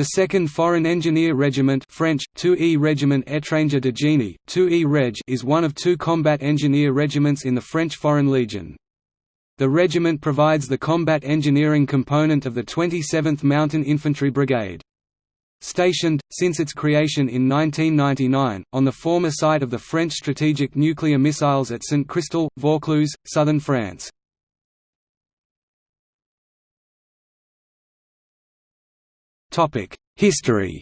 The 2nd Foreign Engineer Regiment French, 2E Regiment Étranger de Génie, 2E Reg is one of two combat engineer regiments in the French Foreign Legion. The regiment provides the combat engineering component of the 27th Mountain Infantry Brigade. Stationed, since its creation in 1999, on the former site of the French strategic nuclear missiles at Saint-Christol, Vaucluse, southern France. History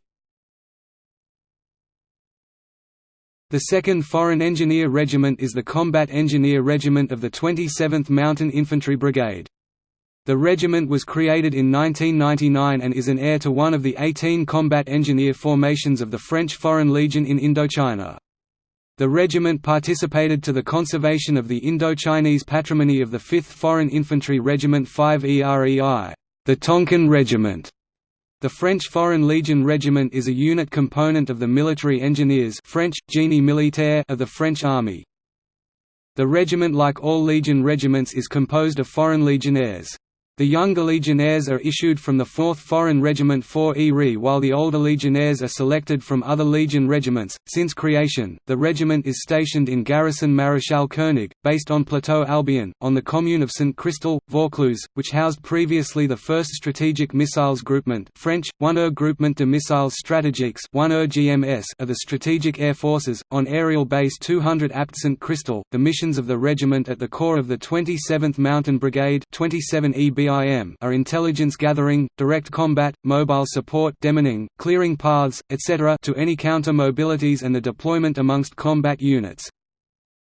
The 2nd Foreign Engineer Regiment is the combat engineer regiment of the 27th Mountain Infantry Brigade. The regiment was created in 1999 and is an heir to one of the 18 combat engineer formations of the French Foreign Legion in Indochina. The regiment participated to the conservation of the Indo-Chinese patrimony of the 5th Foreign Infantry Regiment 5 EREI, the Tonkin Regiment, the French Foreign Legion Regiment is a unit component of the Military Engineers French, Génie Militaire of the French Army. The regiment like all Legion regiments is composed of foreign legionnaires. The younger legionnaires are issued from the 4th Foreign Regiment 4 ERE while the older legionnaires are selected from other Legion regiments. Since creation, the regiment is stationed in Garrison Maréchal Koenig, based on Plateau Albion, on the commune of Saint-Christol, Vaucluse, which housed previously the 1st Strategic Missiles Groupement French, 1er Groupement de Missiles Stratégiques 1er GMS of the Strategic Air Forces, on Aerial Base 200 Apt Saint-Christol. The missions of the regiment at the core of the 27th Mountain Brigade 27 EB are intelligence gathering, direct combat, mobile support demining, clearing paths, etc. to any counter-mobilities and the deployment amongst combat units.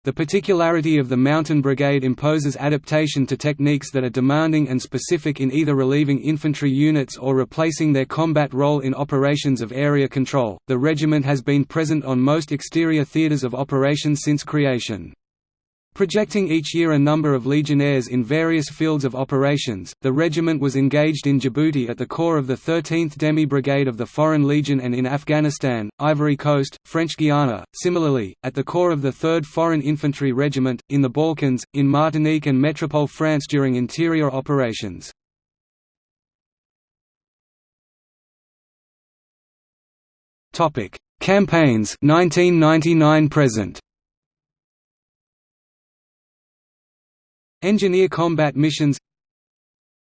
The particularity of the Mountain Brigade imposes adaptation to techniques that are demanding and specific in either relieving infantry units or replacing their combat role in operations of area control. The regiment has been present on most exterior theaters of operations since creation. Projecting each year a number of legionnaires in various fields of operations, the regiment was engaged in Djibouti at the core of the 13th Demi Brigade of the Foreign Legion and in Afghanistan, Ivory Coast, French Guiana, similarly, at the core of the 3rd Foreign Infantry Regiment, in the Balkans, in Martinique and Métropole France during interior operations. Campaigns 1999 present Engineer combat missions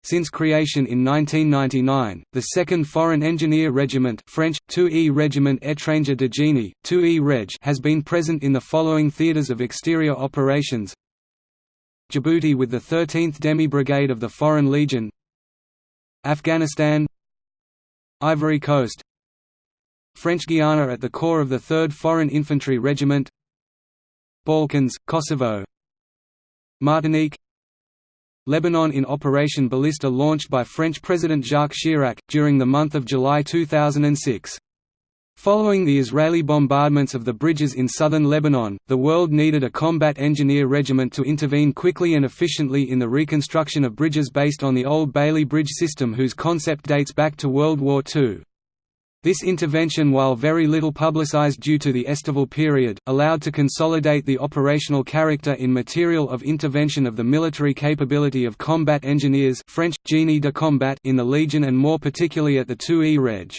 Since creation in 1999, the 2nd Foreign Engineer Regiment French, 2E Regiment Étranger de Génie, 2E Reg has been present in the following theatres of exterior operations. Djibouti with the 13th Demi Brigade of the Foreign Legion. Afghanistan. Ivory Coast. French Guiana at the core of the 3rd Foreign Infantry Regiment. Balkans, Kosovo. Martinique Lebanon in Operation Baliste launched by French President Jacques Chirac, during the month of July 2006. Following the Israeli bombardments of the bridges in southern Lebanon, the world needed a combat engineer regiment to intervene quickly and efficiently in the reconstruction of bridges based on the old Bailey Bridge system whose concept dates back to World War II. This intervention while very little publicized due to the Estival period, allowed to consolidate the operational character in material of intervention of the military capability of combat engineers French, génie de combat in the Legion and more particularly at the 2E Reg.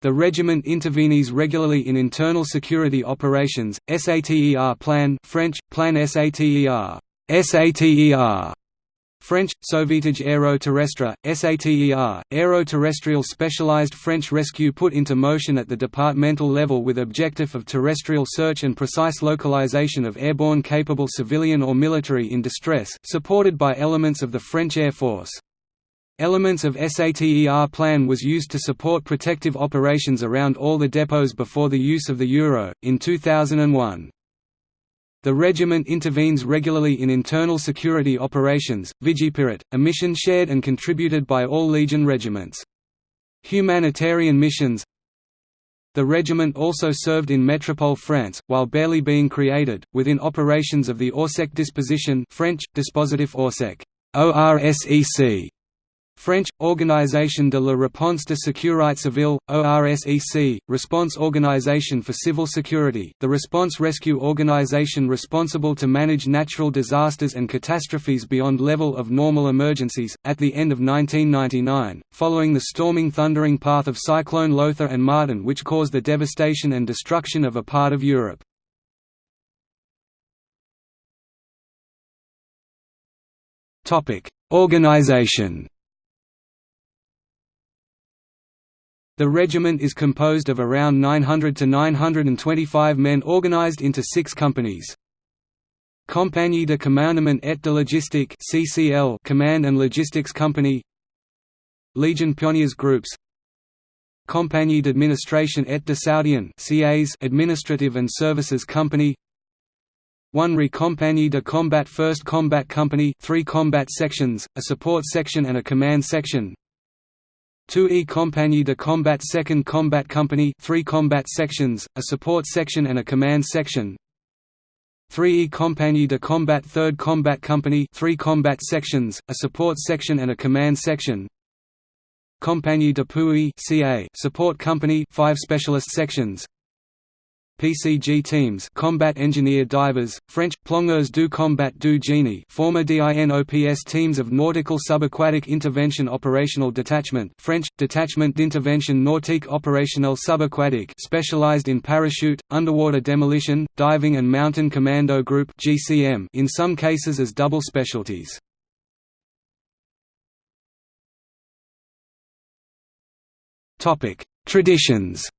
The regiment intervenes regularly in internal security operations, SATER plan French, plan SATER, SATER French, Sauvetage aéroterrestre, SATER, aéroterrestrial specialized French rescue put into motion at the departmental level with objective of terrestrial search and precise localization of airborne capable civilian or military in distress, supported by elements of the French Air Force. Elements of SATER plan was used to support protective operations around all the depots before the use of the Euro, in 2001. The regiment intervenes regularly in internal security operations, Vigipirate, a mission shared and contributed by all Legion regiments. Humanitarian missions The regiment also served in Métropole France, while barely being created, within operations of the Orsec disposition French, Dispositif Orsec, ORSEC, French, Organisation de la Réponse de Sécurité Civile, ORSEC, Response Organisation for Civil Security, the response rescue organisation responsible to manage natural disasters and catastrophes beyond level of normal emergencies. At the end of 1999, following the storming thundering path of Cyclone Lothar and Martin which caused the devastation and destruction of a part of Europe. Organization The regiment is composed of around 900 to 925 men organized into six companies. Compagnie de Commandement et de Logistique (CCL) Command and Logistics Company. Legion Pioneers Groups. Compagnie d'Administration et de Soutien (CAs) Administrative and Services Company. One Re Compagnie de Combat First Combat Company, three combat sections, a support section and a command section. 2E Compagnie de Combat 2nd Combat Company 3 combat sections, a support section and a command section. 3E Compagnie de Combat 3rd Combat Company 3 combat sections, a support section and a command section. Compagnie d'Appui CA support company 5 specialist sections PCG teams combat engineer divers, French, plongeurs du combat du génie former DINOPS teams of Nautical Subaquatic Intervention Operational Detachment French, Detachment d'Intervention Nautique Opérationnelle Subaquatique specialized in parachute, underwater demolition, diving and mountain commando group GCM in some cases as double specialties. Traditions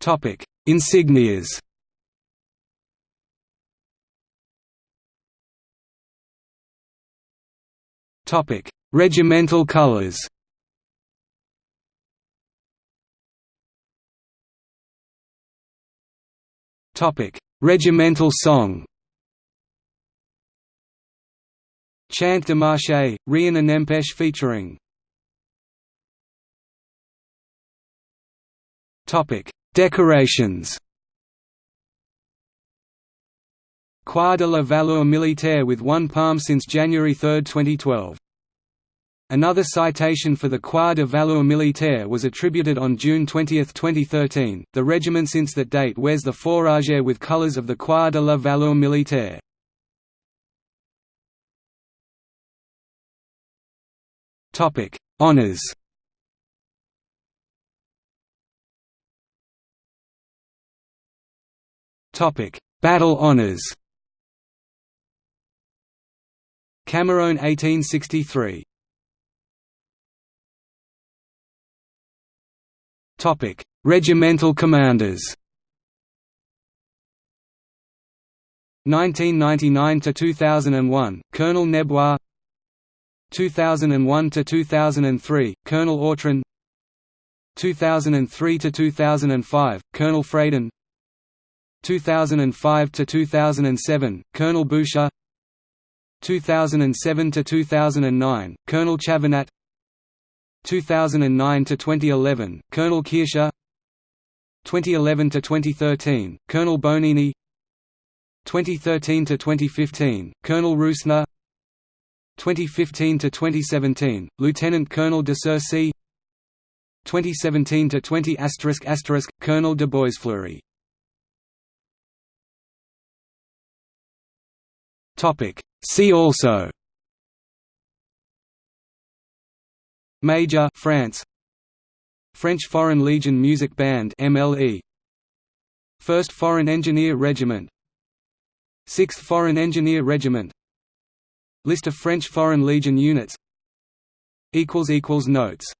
Topic: Insignias. Topic: Regimental colors. Topic: Regimental song. Chant de Marche, Rien n'empêche featuring. Topic: Decorations Croix de la Valeur Militaire with one palm since January 3, 2012. Another citation for the Croix de Valeur Militaire was attributed on June 20, 2013. The regiment since that date wears the fourragère with colors of the Croix de la Valeur Militaire. Topic: Honors. Battle honors. Camerone 1863. Topic: Regimental commanders. 1999 to 2001, Colonel Nebois. 2001 to 2003, Colonel Autran. 2003 to 2005, Colonel Freyden. 2005 to 2007 Colonel Boucher 2007 to 2009 Colonel Chavanat 2009 to 2011 Colonel Kircher 2011 to 2013 Colonel Bonini. 2013 to 2015 Colonel Roosner. 2015 to 2017 Lieutenant Colonel de Cercy. 2017 to 20 Colonel de Boisfleury See also. Major France. French Foreign Legion Music Band MLE 1st Foreign Engineer Regiment. 6th Foreign Engineer Regiment. List of French Foreign Legion units. Equals equals Notes